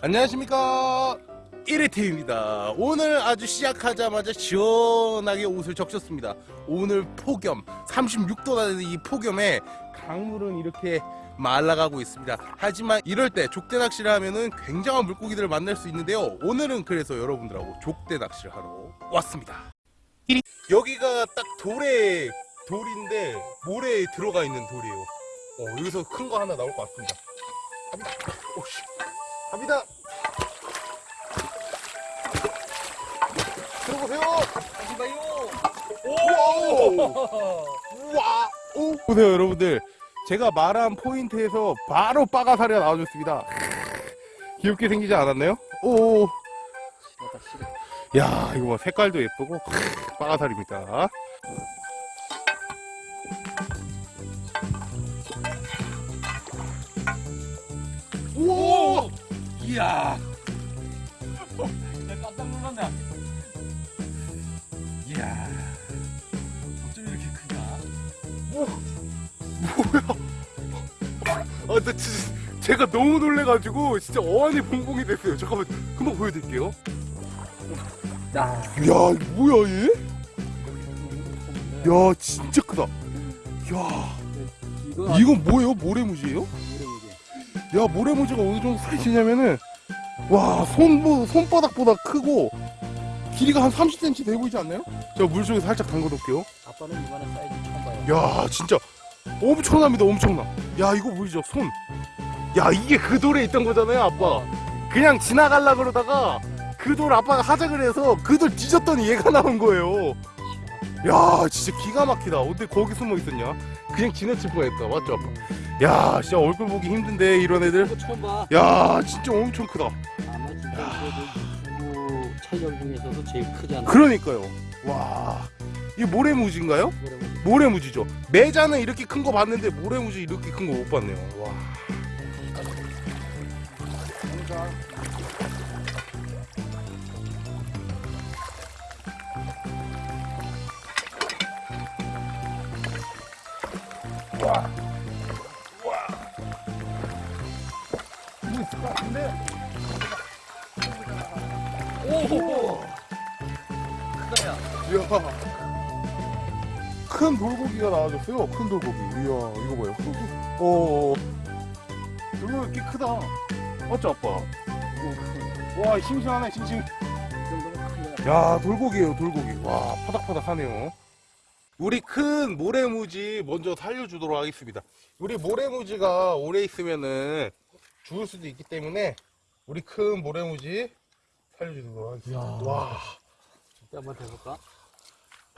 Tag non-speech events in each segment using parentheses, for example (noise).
안녕하십니까. 1회팀입니다. 오늘 아주 시작하자마자 시원하게 옷을 적셨습니다. 오늘 폭염 36도가 되는 이 폭염에 강물은 이렇게 말라가고 있습니다. 하지만 이럴 때 족대 낚시를 하면은 굉장한 물고기들을 만날 수 있는데요. 오늘은 그래서 여러분들하고 족대 낚시를 하러 왔습니다. 여기가 딱 돌에 돌인데 모래에 들어가 있는 돌이에요. 어, 여기서 큰 거 하나 나올 것 같습니다 갑니다 오씨 갑니다 들어보세요 오! 우와! 오! 보세요 여러분들 제가 말한 포인트에서 바로 빠가사리가 나와줬습니다 귀엽게 생기지 않았나요? 오! 야 이거 봐 색깔도 예쁘고 빠가사리입니다 이야. 내가 깜짝 놀랐네. 이야. 어쩜 이렇게 크냐? 아, 나 진짜 제가 너무 놀래가지고 진짜 어안이 봉봉이 됐어요. 잠깐만, 금방 보여드릴게요. 야. 야, 뭐야 얘? 야, 진짜 크다. 야, 이거 이건 뭐예요? 모래무지예요? 야, 모래무지가 어느 정도 사이즈냐면은 와, 손 손바닥보다 크고 길이가 한 30cm 돼 보이지 않나요? 제가 물속에 살짝 담궈 놓을게요. 아빠는 이만한 사이즈 처음 봐요. 야 진짜 엄청납니다 엄청나 야 이거 보이죠? 손. 야 이게 그 돌에 있던 거잖아요 아빠. 그냥 지나갈라 그러다가 그 돌 아빠가 하자 그래서 그 돌 뒤졌더니 얘가 나온 거예요. 야 진짜 기가 막히다. 어떻게 거기 숨어 있었냐? 그냥 지나칠 뻔했다. 맞죠 아빠 야 진짜 얼굴 보기 힘든데 이런 애들. 야 진짜 엄청 크다 아마 진짜 그래도 유튜브 촬영 중에서도 제일 않나? 그러니까요 와 이게 모래무지인가요? 모래무지. 모래무지죠 매자는 이렇게 큰 거 봤는데 모래무지 이렇게 큰 거 못 봤네요 와 와, 오. 이야. 큰 돌고기가 나와줬어요. 큰 돌고기. 이야, 이거 봐요. 어, 이거 이렇게 크다. 맞죠, 아빠? 와, 싱싱하네, 싱싱. 야, 돌고기예요, 돌고기. 와, 파닥파닥하네요. 우리 큰 모래무지 먼저 살려주도록 하겠습니다. 우리 모래무지가 오래 있으면은 죽을 수도 있기 때문에 우리 큰 모래무지 살려주도록 하겠습니다. 야. 와, 진짜 한번 해볼까?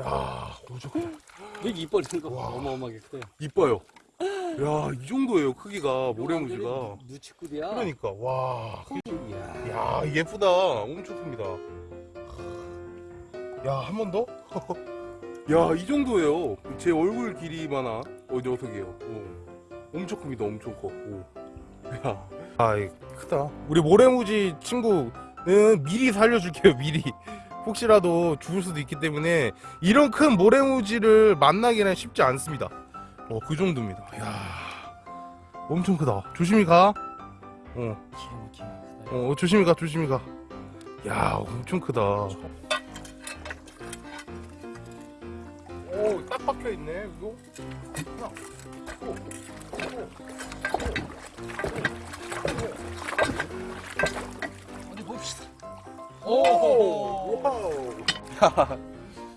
야, 오죽 여기 이뻐지는 거 와. 어마어마하게 크대. 이뻐요. 야, 이 정도예요, 크기가, 모래무지가. 누치꾼이야. 그러니까, 와. 이야. 야, 예쁘다. 엄청 큽니다. 야, 한 번 더? (laughs) 야, 이 정도예요. 제 얼굴 길이만한 어, 녀석이에요. 오. 엄청 큽니다, 엄청 커. 오. 야, 아이, 크다. 우리 모래무지 친구는 미리 살려줄게요, 미리. 혹시라도 죽을 수도 있기 때문에 이런 큰 모래무지를 만나기는 쉽지 않습니다. 어, 그 정도입니다. 야, 엄청 크다. 조심히 가. 어. 어 조심히 가 조심히 가. 야 엄청 크다. 오딱 박혀 있네 이거. 하나. 오, 어디 봅시다. 오, 오. wow. 야,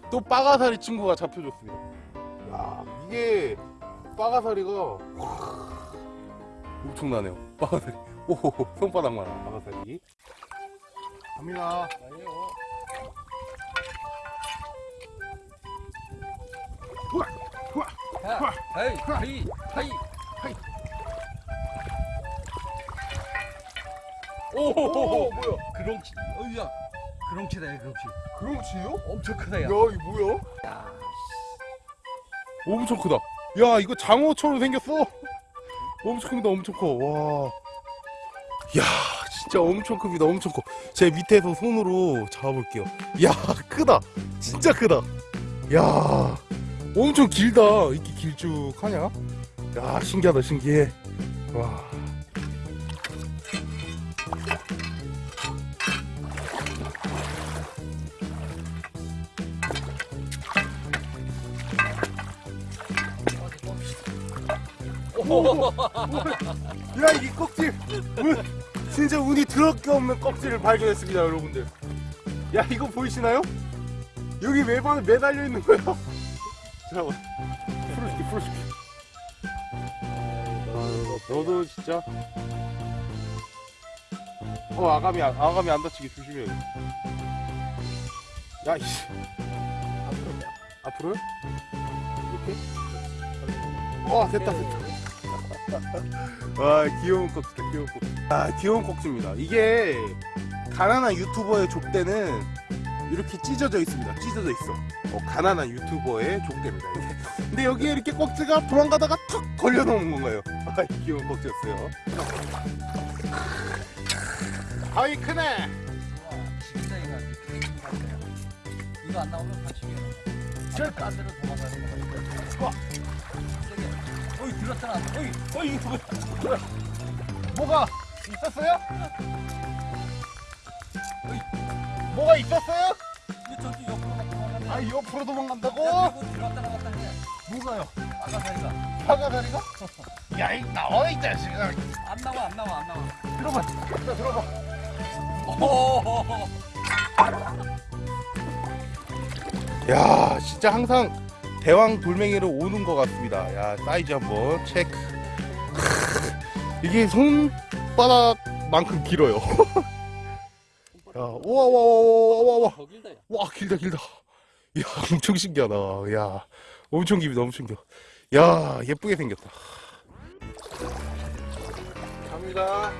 또 빠가사리 친구가 잡혀줬습니다. 야 이게 빠가사리가 엄청나네요. 빠가사리. 오 손바닥만한 빠가사리. 갑니다. 우와. 야, 하이, 하이, 하이. 오, 오, 뭐야? 그렁치. 어이야. 그렁치다, 그렁치. 그렇지요? 엄청 크다, 야. 야, 이거 뭐야? 야, 엄청 크다. 야, 이거 장어처럼 생겼어. 엄청 큽니다, 엄청 커. 와. 야, 진짜 엄청 큽니다, 엄청 커. 제 밑에서 손으로 잡아볼게요. 야, 크다. 진짜 크다. 야, 엄청 길다. 이렇게 길쭉하냐? 야, 신기하다, 신기해. 와. 야 이 꺽질. 운, 진짜 운이 드럽게 없는 꺽질을 발견했습니다 여러분들. 야 이거 보이시나요? 여기 매번 매달려 있는 거야 (laughs) 잠깐만. 풀어줄게 풀어줄게. 아유, 너도 진짜? 어 아가미 안- 아가미 안 다치게 조심해. 야 이씨. 앞으로요? 이렇게? 와 됐다 됐다 아 귀여운 꺽지다 귀여운 꺽지. 아 귀여운 꺽지입니다. 이게 가난한 유튜버의 족대는 이렇게 찢어져 있습니다. 찢어져 있어. 어, 가난한 유튜버의 족대입니다. 근데 여기에 이렇게 꺽지가 도망가다가 턱 걸려 놓은 건가요? 아 귀여운 꺽지였어요. 아이 크네! 이거 안 나오면 다치게 저 딴데로 도망가는 세게 어이 들었잖아 어이 어이 이거 뭐야 뭐가 있었어요? 뭐가 있었어요? 이거 저기 옆으로 막 도망가네 아 옆으로 도망간다고? 야, 들었다 나갔다 해 뭐가요? 아가사리가 화가다리가? 야이 나와 이 자식아 안 나와 안 나와 안 나와 들어봐 자 들어봐. 야 진짜 항상 대왕 돌멩이로 오는 것 같습니다. 야 사이즈 한번 체크. 이게 손바닥만큼 길어요. (laughs) 야 우와 우와 우와 우와 우와 더 길다 길다 길다. 야 엄청 신기하다. 야 엄청 길다 엄청 길어 야 예쁘게 생겼다. 갑니다.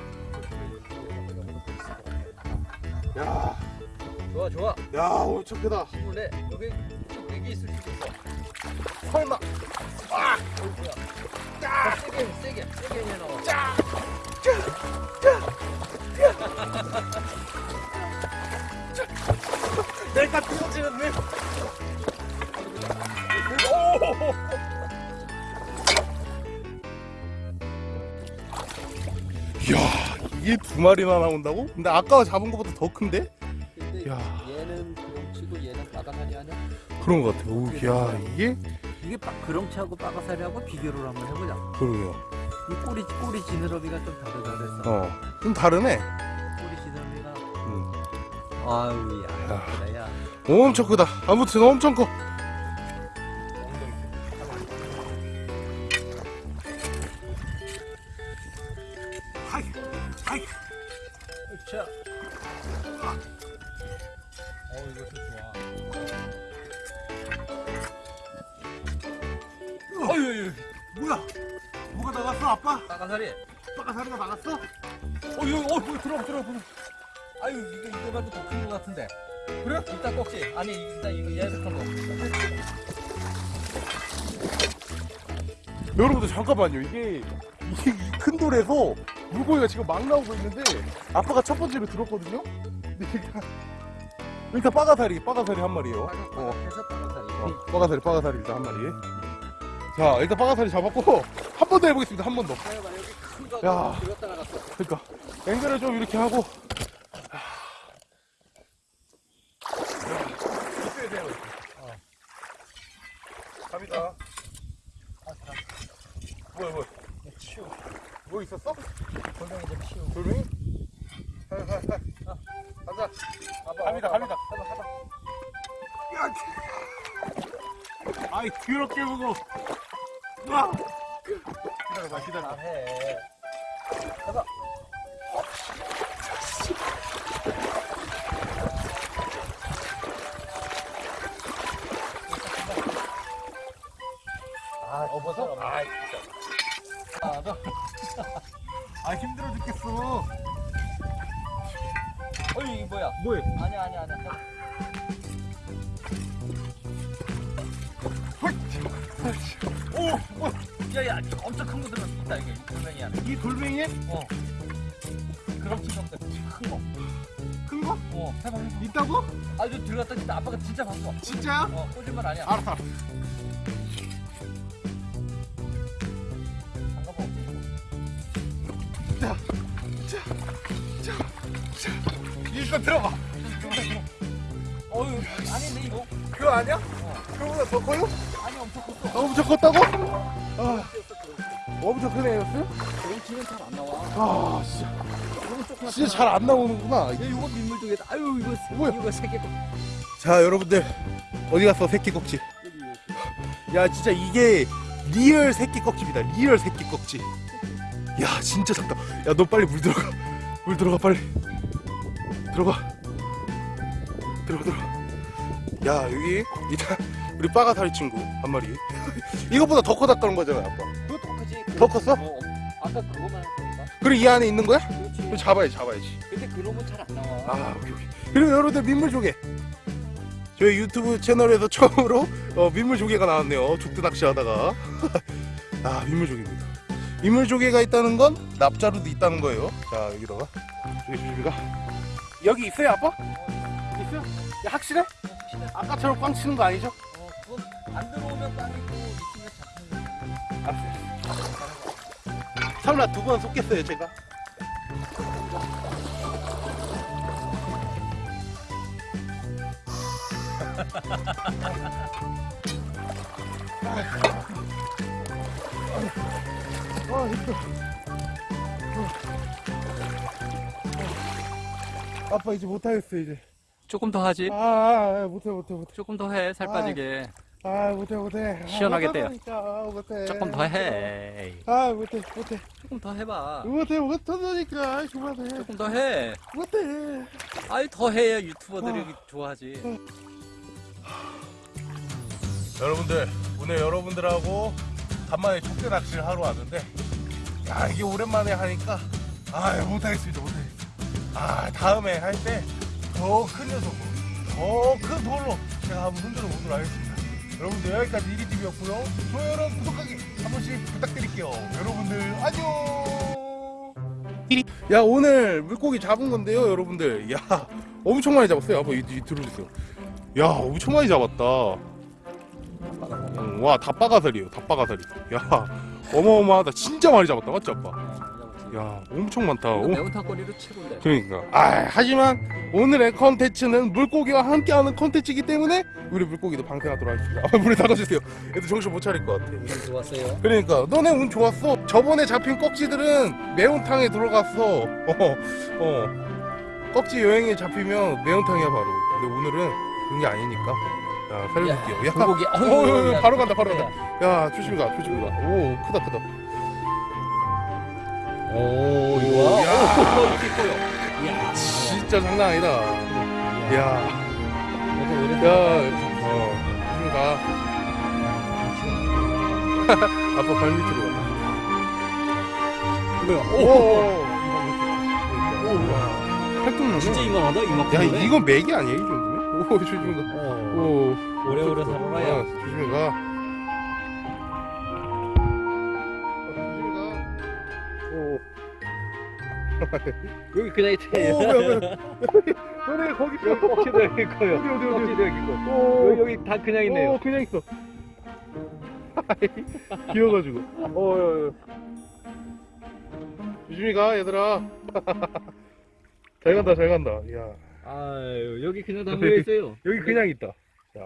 야, 좋아 좋아. 야 엄청 크다. 힘을 내 여기 좀 내기 있을 수도 있어. 설마. 어이 뭐야 자 세게 해, 세게 세게 해 나와 내가 띄워지는데? 이야 이게 두 마리나 나온다고? 근데 아까 잡은 것보다 더 큰데? 야. 그런 것 같아 오, 야 이게? 이게 빠, 그렁치하고 바가사리하고 비교를 한번 해보자. 그러네요. 이 꼬리 꼬리 지느러미가 좀 다르다 그랬어 어 좀 다르네. 꼬리 지느러미가. 음. 아유 야 야. 예쁘다 야. 엄청 크다. 아무튼 엄청 커 뭐가 나갔어 아빠? 바가사리. 빠가사리가 나갔어? 어, 이거, 어, 뭐 들어, 들어, 들어. 아유, 이거 이거만도 더큰것 같은데. 그래? 이따 꼭지. 아니, 일단 이거 예습한 거. 여러분들 잠깐만요 이게 이게 이 큰 돌에서 물고기가 지금 막 나오고 있는데 아빠가 첫 번째로 들었거든요 일단 빠가사리 빠가사리 한 어, 바가사리. 어 빠가사리 빠가사리 일단 한 마리 자 일단 빠가사리 잡았고 한 번 더 해보겠습니다 한 번더 여기 큰 야. 그러니까 앵글을 좀 이렇게 하고. 어. 갑니다. 뭐야 뭐야 치우. 뭐 있었어? 골뱅이 좀 치우. 돌멩이? 가자 가자 갑니다 갑니다 가봐. 야, 아이 더럽게 무거 와 기다려봐 기다려봐 잘해. 가봐. 아? 아, 아이, 진짜. 아, 너. (laughs) 아 힘들어 죽겠어 어이, 이거 뭐야? 뭐해 아니야, 아니야, 아니야. 오뭐 야 야, 야, 엄청 큰거 들었다, 이게. 골뱅이야. 이 돌멩이에 어. 그렇지, 형들. 큰 거. 큰 거? 어, 해봐, 해봐. 있다고? 아, 이거 들어갔다 진짜 아빠가 진짜 봤어. 진짜야? 어, 꼬질만 아니야. 알았어 알았어 잠깐만. 일단 들어봐 어유, 아니, 근데 이거. 그거 아니야? 어. 그거보다 더 커요? 아니, 엄청 컸어. 아, 엄청 컸다고? 아, 엄청 크네 였어요? 왼치는 잘 안 나와. 아 진짜. 이거 진짜 잘 안 나오는구나. 야, 이거 민물 쪽에다. 아유, 이거 새- 뭐야? 이거 새끼. 자 여러분들. 어디 갔어 새끼 꺽지? 야 진짜 이게 real 새끼 꺽지입니다. real 새끼 꺽지. 야 진짜 작다. 야 너 빨리 물 들어가. 물 들어가 빨리. 들어가. 들어가 들어가. 야 여기 일단 우리 빠가사리 친구 한 마리 이것보다 더 커졌다는 거잖아 아빠 그것도 크지. 더 컸어? 어, 아까 그거만 했으니까. 그래 이 안에 있는 거야? 그렇지. 그럼 잡아야지 잡아야지 근데 그러면 잘안 나와. 아 오케이 오케이 그리고 여러분들 민물조개 저희 유튜브 채널에서 (laughs) 처음으로 어, 민물조개가 나왔네요 죽도 낚시하다가 (laughs) 아 민물조개입니다 민물조개가 있다는 건 납자루도 있다는 거예요 자 여기다가 조개 조개가 여기 있어요 아빠? 있어요? 야, 확실해? 아까처럼 꽝 치는 거 아니죠? 안 들어오면 땅이고 있으면 잡히는 알았어요 설마 두번 속겠어요 제가? 아, 힘들어. 어. 아빠 이제 못하겠어 이제. 조금 더 하지. 아, 아, 아, 못해 못해 못해. 조금 더 해. 살 아. 빠지게. 아 못해 못해. 아, 시원하게 떼요. 아, 못해. 조금 더 해. 아 못해 못해 조금 더 해봐. 못해 못하니까 그만해. 조금 더 해. 못해. 아이 더 해야 유튜버들이 아. 좋아하지. 여러분들 오늘 여러분들하고 간만에 족대 낚시를 하러 왔는데 야 이게 오랜만에 하니까 아 못하겠습니다 못하겠습니다 아 다음에 할 때 더 큰 녀석으로 더 큰 돌로 제가 한번 흔들어 보도록 하겠습니다 여러분들 여기까지 이리TV였고요. 좋아요랑 구독하기 한 번씩 부탁드릴게요. 여러분들 안녕! 야 오늘 물고기 잡은 건데요 여러분들. 야 엄청 많이 잡았어요. 한번 이, 이 들어주세요. 야 엄청 많이 잡았다. 응, 와 닭바가살이에요 닭바가살이. 야 어마어마하다. 진짜 많이 잡았다. 맞지 아빠 야 엄청 많다. 매운탕거리로 최고인데. 그러니까. 아 하지만 오늘의 컨텐츠는 물고기와 함께하는 컨텐츠이기 때문에 우리 물고기도 방생하도록 하겠습니다. 아, 물에 닦아주세요. 애들 정신 못 차릴 것 같아. 운 좋았어요. 그러니까. 너네 운 좋았어? 저번에 잡힌 꺽지들은 매운탕에 들어갔어. 어, 어. 꺽지 여행에 잡히면 매운탕이야 바로. 근데 오늘은 그런 게 아니니까. 야 살려줄게요. 야, 불고기. 어, 어, 어, 바로 간다, 바로 간다. 야 조심히 가 조심히 가오 크다 크다 오 이거 와. 야. 이야. 진짜 장난 아니다 야, 이거 야, 어, 조심히 가. 아빠 발 밑으로 가. 뭐야? 오, 오, 오, 야, 팔뚝 진짜. 이만하다 이만큼. 야, 이건 맥이 아니야 이 정도면? 오, 조심히 가. 어. 오, 오래오래 살아라, 야. 어, 조심히 가. 여기 그냥 있대. 오, 뭐야, 뭐야. (laughs) 너네 거기 있어. 꺽지도 여기 있고요. 어디, 어디, 어디. 꺽지도 여기 있고. 오, 여기, 여기 다 그냥 있네요. 어, 그냥 있어. (laughs) 귀여워가지고. 어, 야, 야. 조심히 가, 얘들아. (laughs) 잘 간다, 잘 간다. 야, 아유 여기 그냥 다 모여 있어요. 여기 그냥 있다. 자.